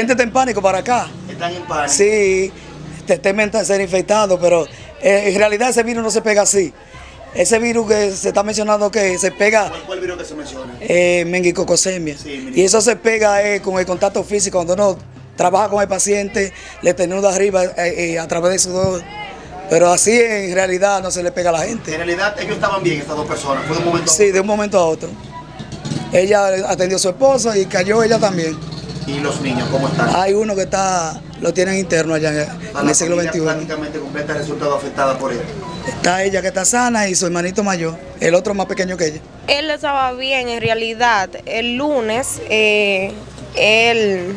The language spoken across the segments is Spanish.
gente está en pánico para acá. Están en pánico. Sí, te- temen ser infectados, pero eh, en realidad ese virus no se pega así. Ese virus que se está mencionando que se pega ¿Cuál, cuál virus que se menciona? eh, mengicocosemia. Sí, y eso se pega eh, con el contacto físico, cuando uno trabaja con el paciente, le tenuda arriba eh, a través de sudor. Pero así en realidad no se le pega a la En gente. realidad ellos estaban bien, estas dos personas. Fue de un momento a Sí, de un momento a otro. Ella atendió a su esposo y cayó ella también. ¿Y los niños cómo están? Hay uno que está, lo tienen interno allá en, A en la el siglo familia XXI. prácticamente completa ha resultado afectada por él. Está ella que está sana y su hermanito mayor, el otro más pequeño que ella. Él estaba bien en realidad. El lunes eh, él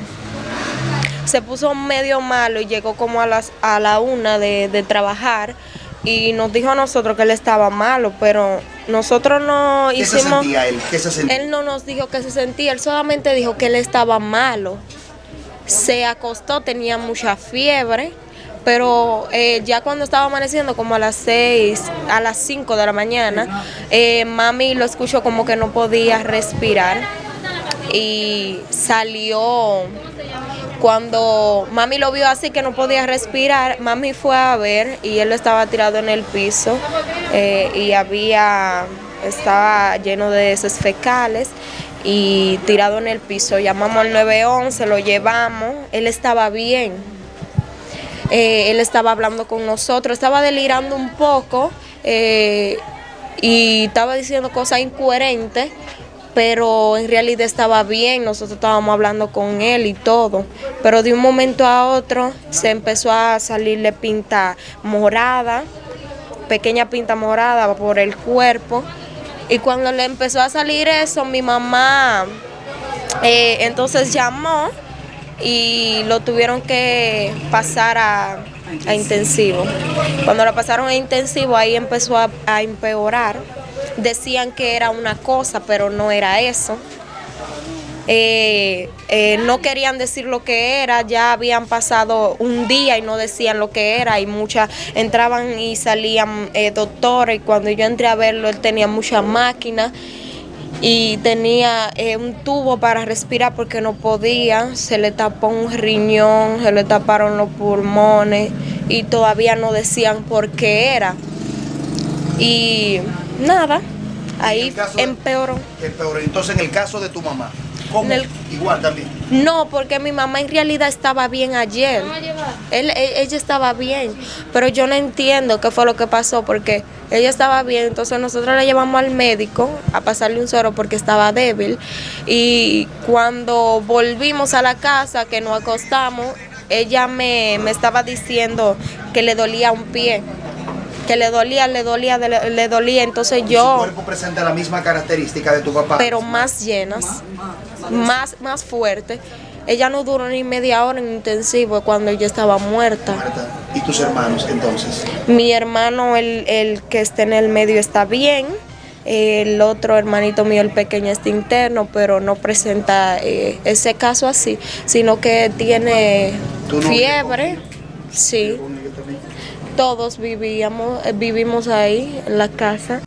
se puso medio malo y llegó como a las a la una de, de trabajar y nos dijo a nosotros que él estaba malo, pero nosotros no ¿Qué se hicimos. sentía él? ¿Qué se sentía? Él no nos dijo que se sentía, él solamente dijo que él estaba malo. Se acostó, tenía mucha fiebre, pero eh, ya cuando estaba amaneciendo, como a las 6, a las 5 de la mañana, eh, mami lo escuchó como que no podía respirar y salió. Cuando mami lo vio así que no podía respirar, mami fue a ver y él estaba tirado en el piso eh, y había estaba lleno de heces fecales y tirado en el piso. Llamamos al 911, lo llevamos, él estaba bien. Eh, él estaba hablando con nosotros, estaba delirando un poco eh, y estaba diciendo cosas incoherentes, pero en realidad estaba bien, nosotros estábamos hablando con él y todo, pero de un momento a otro se empezó a salirle pinta morada, pequeña pinta morada por el cuerpo, y cuando le empezó a salir eso, mi mamá eh, entonces llamó y lo tuvieron que pasar a, a intensivo. Cuando lo pasaron a intensivo, ahí empezó a, a empeorar. Decían que era una cosa, pero no era eso. Eh, eh, no querían decir lo que era, ya habían pasado un día y no decían lo que era y muchas entraban y salían eh, doctores y cuando yo entré a verlo él tenía muchas máquinas y tenía eh, un tubo para respirar porque no podía, se le tapó un riñón, se le taparon los pulmones y todavía no decían por qué era. Y nada, ahí. Empeoró. Entonces, en el caso de tu mamá, ¿cómo? El- Igual también. No, porque mi mamá en realidad estaba bien ayer. Él, e- ella estaba bien, pero yo no entiendo qué fue lo que pasó porque ella estaba bien, entonces nosotros la llevamos al médico a pasarle un suero porque estaba débil y cuando volvimos a la casa que nos acostamos, ella me, me estaba diciendo que le dolía un pie, que le dolía, le dolía, le, le dolía, entonces Su yo cuerpo presenta la misma característica de tu papá. pero más llenas, más, más fuerte. Ella no duró ni media hora en intensivo cuando ella estaba muerta. ¿Y tus hermanos entonces? Mi hermano, el, el que está en el medio, está bien. El otro hermanito mío, el pequeño, está interno, pero no presenta eh, ese caso así, sino que tiene ¿Tu novio fiebre. Sí, todos vivíamos, eh, vivimos ahí en la casa.